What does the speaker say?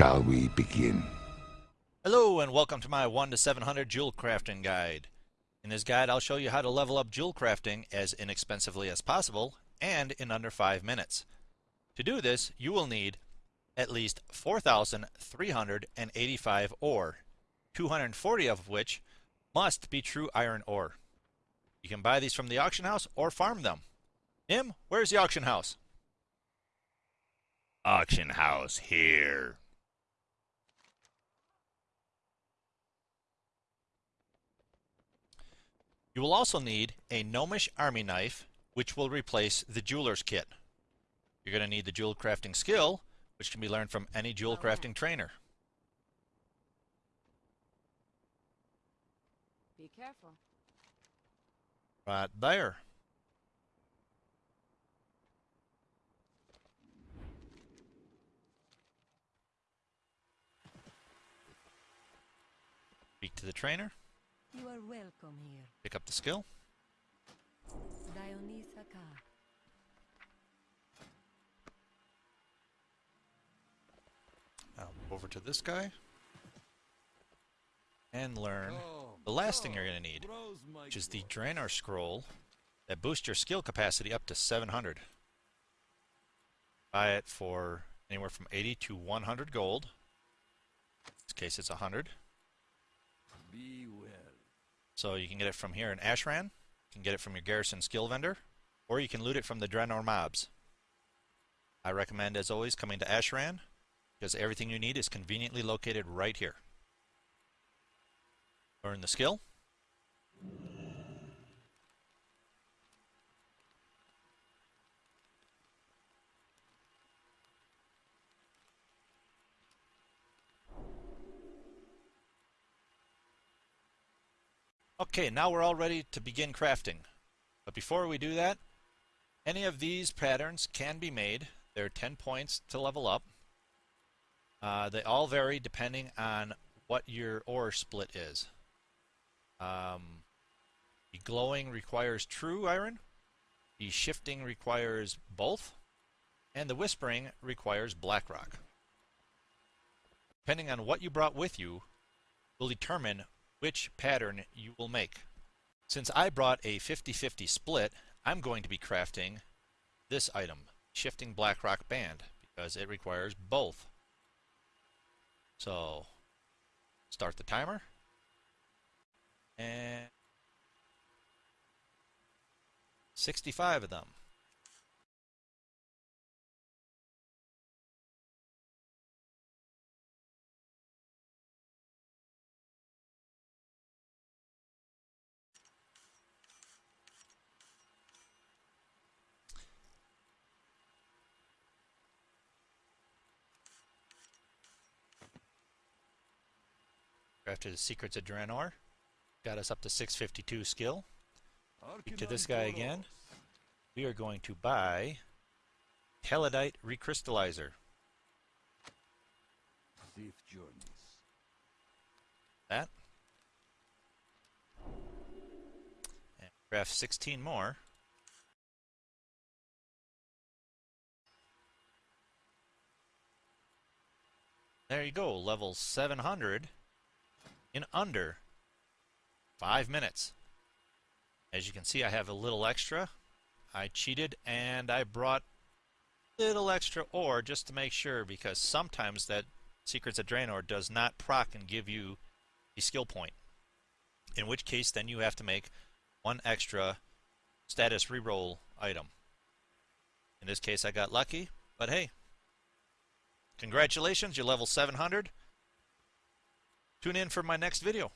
shall we begin? Hello and welcome to my 1 to 700 jewel crafting guide. In this guide I'll show you how to level up jewel crafting as inexpensively as possible and in under 5 minutes. To do this you will need at least 4,385 ore, 240 of which must be true iron ore. You can buy these from the auction house or farm them. Nim, where's the auction house? Auction house here. You will also need a gnomish army knife, which will replace the jeweler's kit. You're going to need the jewel crafting skill, which can be learned from any jewel oh, crafting trainer. Be careful. Right there. Speak to the trainer. You are welcome here. Pick up the skill. Dionysa Ka. Now over to this guy. And learn the last thing you're going to need, which is the Draenor Scroll that boosts your skill capacity up to 700. Buy it for anywhere from 80 to 100 gold. In this case it's 100. Be well. So you can get it from here in Ashran, you can get it from your Garrison skill vendor, or you can loot it from the Draenor mobs. I recommend, as always, coming to Ashran, because everything you need is conveniently located right here. Learn the skill. Okay, now we're all ready to begin crafting. But before we do that, any of these patterns can be made. There are 10 points to level up. Uh, they all vary depending on what your ore split is. Um, the glowing requires true iron, the shifting requires both, and the whispering requires black rock. Depending on what you brought with you will determine which pattern you will make. Since I brought a 50-50 split, I'm going to be crafting this item, Shifting Blackrock Band, because it requires both. So, start the timer. And 65 of them. Crafted the Secrets of Draenor. Got us up to 652 skill. Speak to this guy again. We are going to buy Taladite Recrystallizer. Safe journeys. That. And craft 16 more. There you go, level 700 in under five minutes. As you can see, I have a little extra. I cheated and I brought a little extra ore just to make sure because sometimes that Secrets of Draenor does not proc and give you a skill point. In which case, then you have to make one extra status reroll item. In this case, I got lucky, but hey, congratulations, you're level 700. Tune in for my next video.